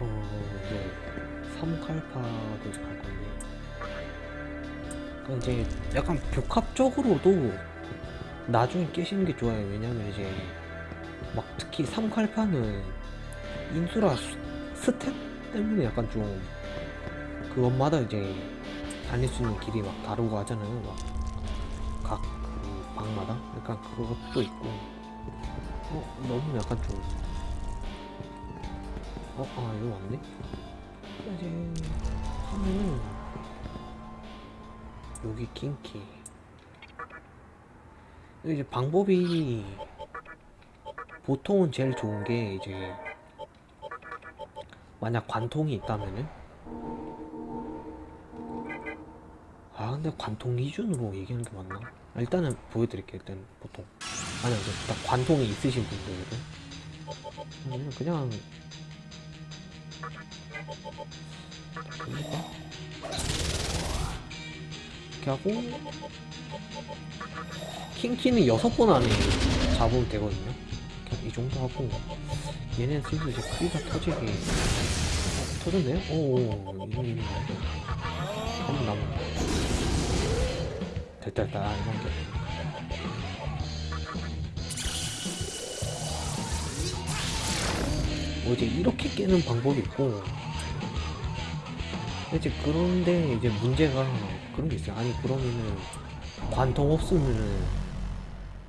어 이제 삼칼파도 갈 건데. 그러니까 이제 약간 벽합적으로도 나중에 깨시는 게 좋아요. 왜냐면 이제 막 특히 삼칼파는 인수라 스- 스탯 때문에 약간 좀 그것마다 이제 달릴 수 있는 길이 막 다르고 하잖아요. 막각 그 방마다. 약간 그것도 있고. 어 너무 약간 좀 어, 아, 이거 맞네? 이제 하면은 여기 킹키. 이제 방법이 보통은 제일 좋은 게 이제 만약 관통이 있다면은? 아 근데 관통 기준으로 얘기하는 게 맞나? 아, 일단은 보여드릴게요 일단 보통. 아니 딱 관통이 있으신 분들은. 그냥 이렇게 하고 킹키는 여섯 번 안에 잡으면 되거든요. 이 정도 하고 얘는 슬슬 이제 크기가 터지게 어, 터졌네요? 오오 이 정도면 한번 남은 됐다 됐다. 아, 이런 게 뭐 이제 이렇게 깨는 방법이 있고. 이제 그런데 이제 문제가 그런 게 있어요. 아니 그러면은 관통 없으면은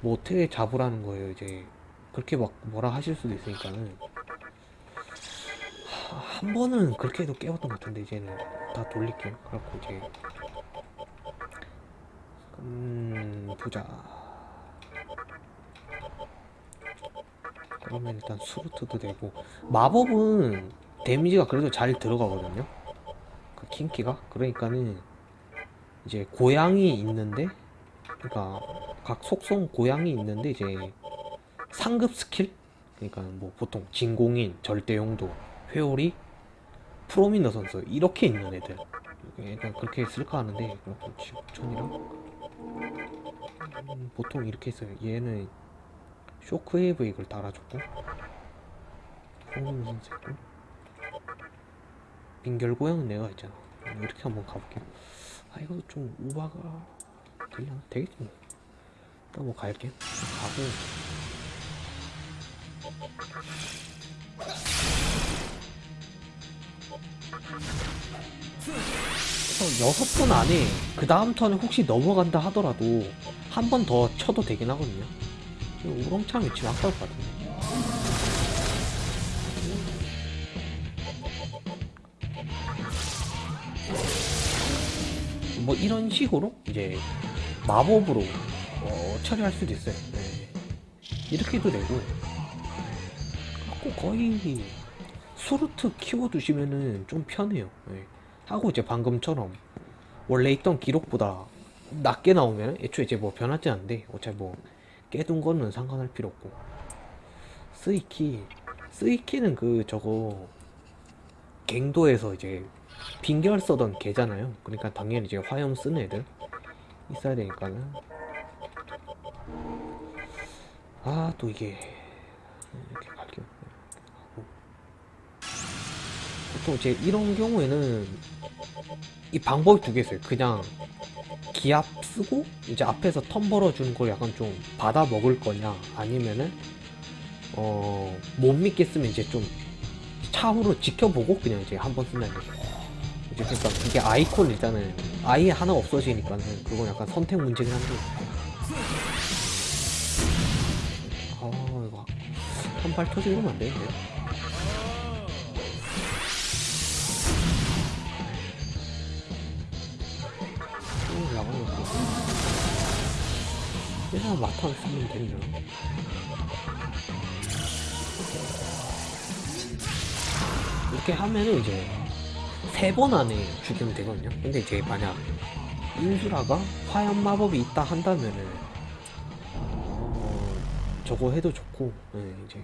뭐 어떻게 잡으라는 거예요 이제. 그렇게 막 뭐라 하실 수도 있으니까는. 하, 한 번은 그렇게 해도 깨웠던 것 같은데 이제는. 다 돌릴게요. 그래갖고 이제. 음 보자 그러면 일단 수루트도 되고. 마법은 데미지가 그래도 잘 들어가거든요. 그 킹키가? 그러니까는 이제 고양이 있는데 그러니까 각 속성 고양이 있는데 이제 상급 스킬? 그러니까 뭐 보통 진공인 절대용도 회오리 프로미너 선수 이렇게 있는 애들. 그러니까 그렇게 쓸까 하는데 그렇게 지구촌이랑 음, 보통 이렇게 있어요. 얘는 쇼크웨이브 이걸 달아줬고 프로미너 선수 있고 빙결고양은 내가 있잖아. 이렇게 한번 가볼게요 아 이거 좀 오바가 되려나? 되겠지 뭐 일단 뭐 갈게요 가고. 그래서 여섯 번 안에 그 다음 턴에 혹시 넘어간다 하더라도 한 번 더 쳐도 되긴 하거든요 우렁창 위치면 아까울 것 같은데 뭐 이런 식으로 이제 마법으로 어, 처리할 수도 있어요 네. 이렇게 해도 되고 꼭 거의 수루트 키워두시면은 좀 편해요 네. 하고 이제 방금처럼 원래 있던 기록보다 낮게 나오면 애초에 이제 뭐 변하지 않는데 어차피 뭐 깨둔 거는 상관할 필요 없고. 스이키 스이키는 그 저거 갱도에서 이제 빙결 써던 개잖아요. 그러니까 당연히 이제 화염 쓰는 애들 있어야 되니까는 아 또 이게 이렇게 갈게요. 보통 이제 이런 경우에는 이 방법이 두 개 있어요. 그냥 기압 쓰고 이제 앞에서 턴 벌어주는 걸 약간 좀 받아 먹을 거냐 아니면은 어 못 믿겠으면 이제 좀 차후로 지켜보고 그냥 이제 한 번 쓴다는 거죠 이제 그러니까 이게 아이콘 일단은 아예 하나 없어지니까는 그건 약간 선택 문제긴 한데. 아 이거 한발 터지고 이러면 안 되는데요 그냥 마탄 쓰면 되냐 이렇게 하면은 이제 세 번 안에 죽이면 되거든요. 근데 이제 만약 인수라가 화염 마법이 있다 한다면은 어, 저거 해도 좋고 네, 이제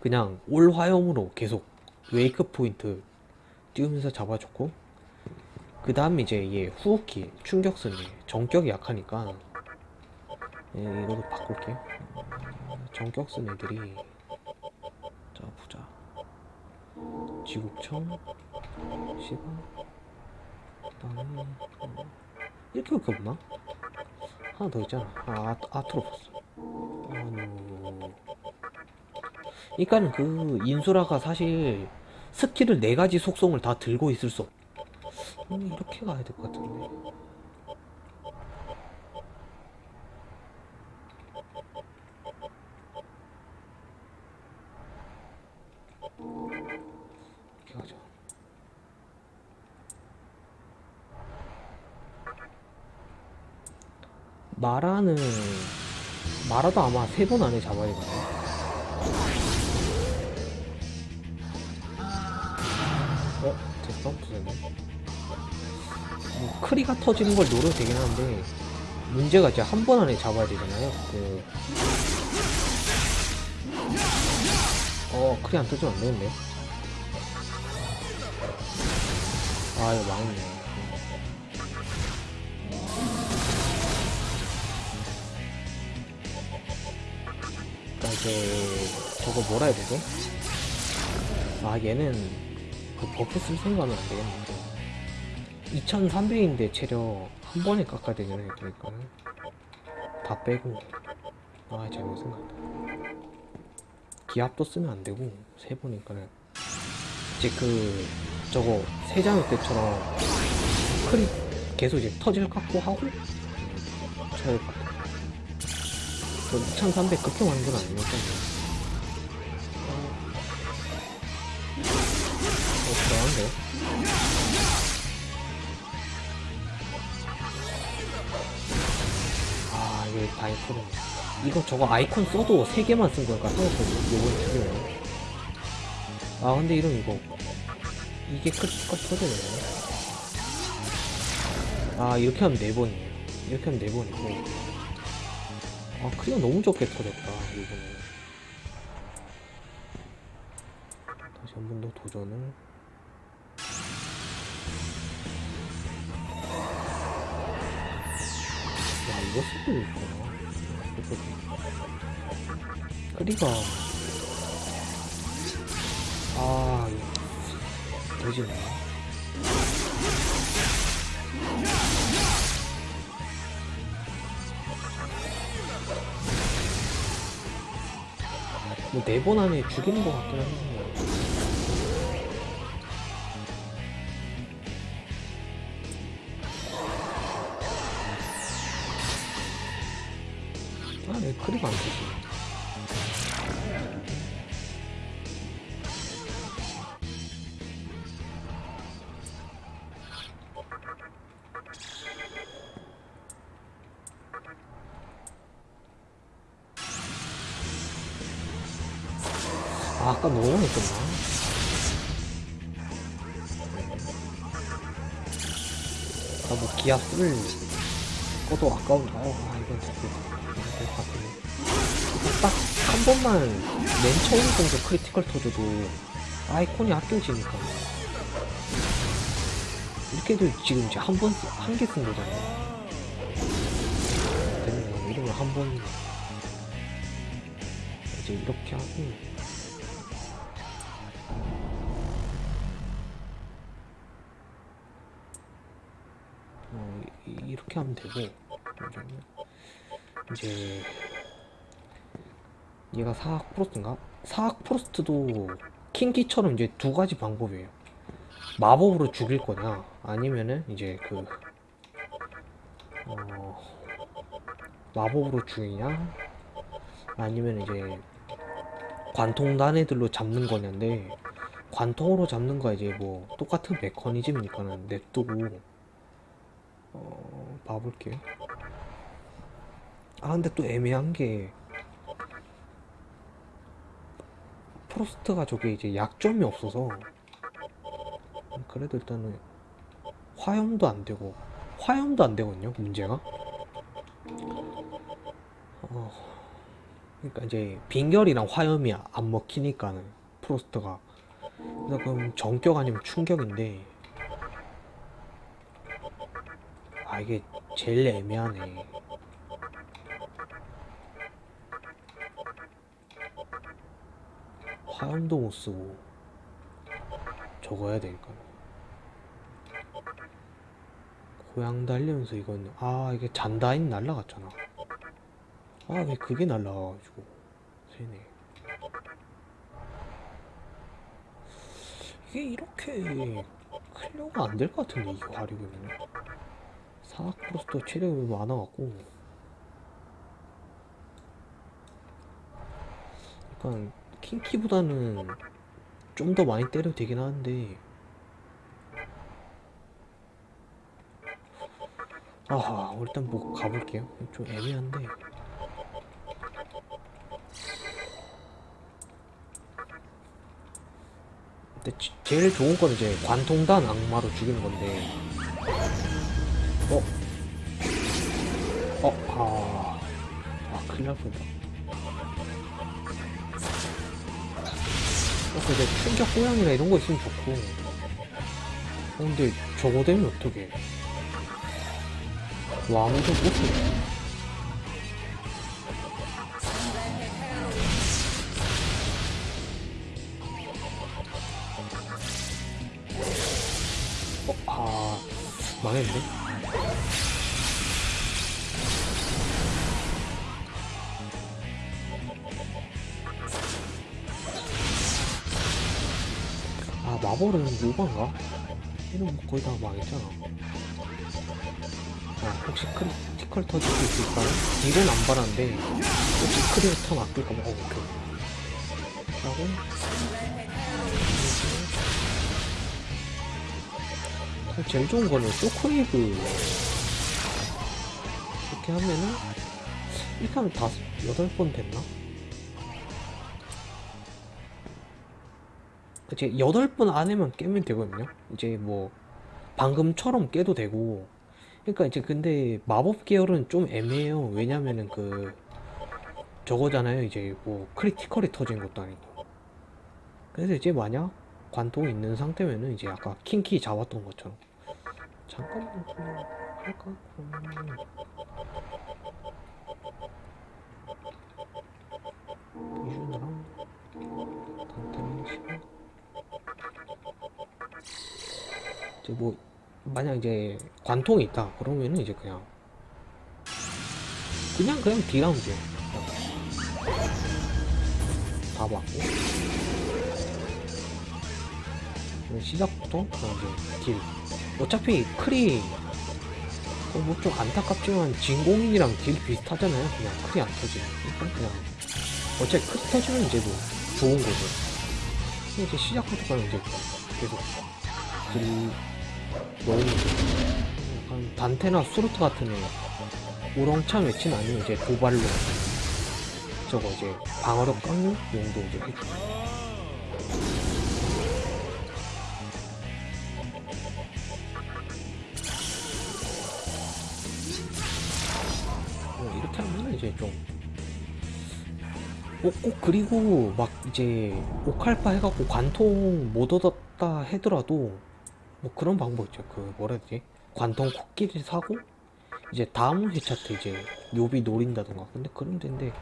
그냥 올 화염으로 계속 웨이크 포인트 띄우면서 잡아줬고 그 다음에 이제 얘 후호키 충격선이 정격이 약하니까 예, 이거도 바꿀게요 정격선 애들이 자 보자 지국청 시간 그다음에 어, 이렇게밖에 없나? 하나 더 있잖아 아 아, 아트로포스 아노 그러니까는 그 인수라가 사실 스킬을 네 가지 속성을 다 들고 있을 수 없. 음, 이렇게 가야 될 것 같은데. 이렇게 가자. 마라는 마라도 아마 세 번 안에 잡아야 되거든. 어? 됐어? 됐네. 뭐 크리가 터지는 걸 노려도 되긴 하는데 문제가 이제 한 번 안에 잡아야 되잖아요. 그... 어, 크리 안 터지면 안 되겠네. 아, 이거 망했네. 그러니까 이제 저거 뭐라 해야 되지? 아 얘는 그 buff 쓸 생각은 안 되겠는데 2300인데 체력 한 번에 깎아야 되잖아요 그러니까는 다 빼고. 아 잘못 생각했다. 기압도 쓰면 안 되고 세 보니까는 이제 그 저거 세장일 때처럼 크리 계속 이제 터질 깎고 하고? 쳐야 될것 같아 그2300 그렇게 많은 건 아니니까 어, 그러한데 이게 다이코는 이거 저거 아이콘 써도 3개만 쓴 거니까 요번 두 개네 아 근데 이름 이거 이게 critical 터지네. 아 이렇게 하면 4번이에요. 이렇게 하면 4번이고. 아 크리가 너무 적게 터졌다 이거는. 다시 한 번 더 도전을 이거 쓰고 있구나 크리가 아 이거 되지네. 뭐네 번 안에 죽이는 것 같긴 한데 아왜 크리가 안 되지 것도 아까운데, 어, 아, 이건 진짜, 될것 같네. 딱, 한 번만, 맨 처음 정도 critical 터져도, 아이콘이 아껴지니까. 이렇게 해도 지금 이제 한 번, 한 개 쓴 거잖아요. 됐네. 이러면 한 번, 이제 이렇게 하고, 어, 이- 이렇게 하면 되고 잠시만요. 이제 얘가 사악 프로스트인가? 사악 프로스트도 킹키처럼 이제 두 가지 방법이에요. 마법으로 죽일 거냐, 아니면은 이제 그 어, 마법으로 죽이냐, 아니면 이제 관통 단 애들로 잡는 거냐인데 관통으로 잡는 거 이제 뭐 똑같은 메커니즘이니까는 냅두고 어, 봐볼게요. 아, 근데 또 애매한 게, 프로스트가 저게 이제 약점이 없어서, 그래도 일단은, 화염도 안 되고, 화염도 안 되거든요, 문제가. 어, 그러니까 이제, 빙결이랑 화염이 안 먹히니까는, 프로스트가. 그래서 그럼 정격 아니면 충격인데, 아 이게 제일 애매하네. 화염도 못 쓰고. 저거 해야 되니까. 고양 달리면서 이건 아 이게 잔다인 날라갔잖아. 아 왜 그게 날라가가지고 세네. 이게 이렇게 clear가 안 될 것 같은데 이거 하려면 사악 프로스터 체력이 많아갖고 약간 킹키보다는 좀 더 많이 때려도 되긴 하는데. 아하 일단 뭐 가볼게요. 좀 애매한데. 근데 지- 제일 좋은 건 이제 관통단 악마로 죽이는 건데. 어? 어? 아... 아 큰일 날 뻔했다 그래서 이제 충격 고양이나 이런 거 있으면 좋고. 어, 근데 저거 되면 어떡해. 와 아무도 못해 어? 아... 망했네 아 마법은 오반가? 이런 뭐 거의 다 망했잖아 아 혹시 critical 터질 수 있을까요? deal은 안 바랐는데 혹시 critical 아낄까봐 어 오케이 하고 사실 제일 좋은 거는 shockwave 이렇게 하면은 이렇게 하면 다섯 여덟 번 됐나? 이제 여덟 번 안에만 깨면 되거든요. 이제 뭐 방금처럼 깨도 되고. 그러니까 이제 근데 마법 계열은 좀 애매해요. 왜냐면은 그 저거잖아요. 이제 뭐 critical이 터진 것도 아니고. 그래서 이제 만약 관통이 있는 상태면은 이제 아까 킹키 잡았던 것처럼 잠깐만 그냥 할까? 이제 뭐 만약 이제 관통이 있다 그러면은 이제 그냥 그냥 그냥 그냥. 다 그냥 시작부터 그냥 이제 딜. 어차피 크리 뭐좀 안타깝지만 진공인이랑 딜 비슷하잖아요. 그냥 크리 안 터지면. 그러니까 그냥 어차피 크리 터지면 이제 뭐 좋은 거죠. 이제 시작부터 그냥 이제 계속 딜 약간 단테나 수루트 같은 애 우렁차 매치는 아니면 이제 도발로 저거 이제 방어력 깎는 용도 이제 해주고 어, 이렇게 하면 이제 좀. 꼭, 꼭 그리고 막 이제 오칼파 해갖고 관통 못 얻었다 하더라도 뭐 그런 방법 있죠. 그 뭐라 해야 되지? 관통 코끼리 사고 이제 다음 회차 때 이제 묘비 노린다던가. 근데 그런 데인데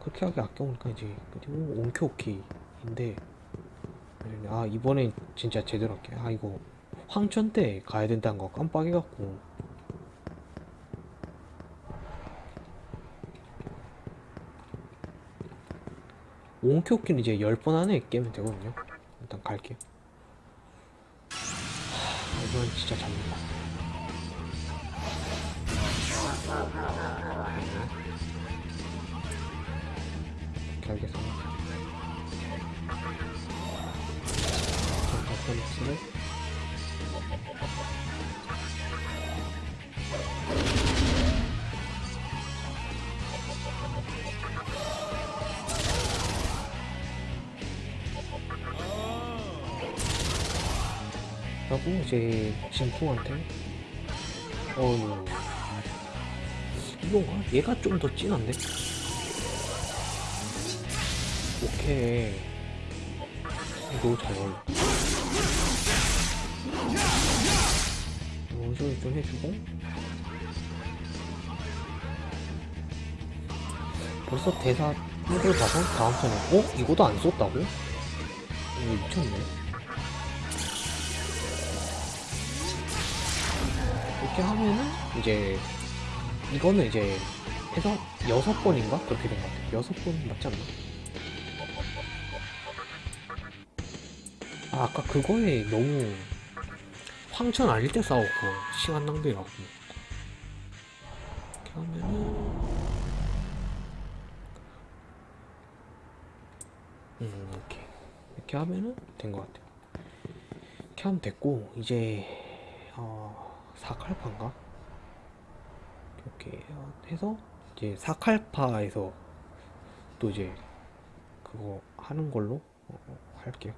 그렇게 하기 아껴보니까 이제 그리고 온키오키인데 아 이번에 진짜 제대로 할게. 아 이거 황천 때 가야 된다는 거 깜빡해갖고 온키오키는 이제 10번 안에 깨면 되거든요 일단 갈게요 하, 이건 진짜 잡는다 알겠습니다. 자, 펀치를 하고 이제 진풍한테 어우 이건가? 얘가 좀 더 진한데? 오케이 이거 잘 어울려 원소리 좀 해주고 벌써 대사 이걸 봐서 다음 턴에 어? 이거도 안 썼다고? 이거 미쳤네 이렇게 하면은 이제 이거는 이제 해서 여섯 번인가 그렇게 된 것 같아요. 여섯 번 맞지 않나? 아 아까 그거에 너무 황천 아닐 때 싸웠고 시간 낭비라고 이렇게 하면은 음 이렇게 이렇게 하면은 된 것 같아요. 이렇게 하면 됐고 이제 어 사칼파인가? 이렇게 해서 이제 사칼파에서 또 이제 그거 하는 걸로 어, 할게요.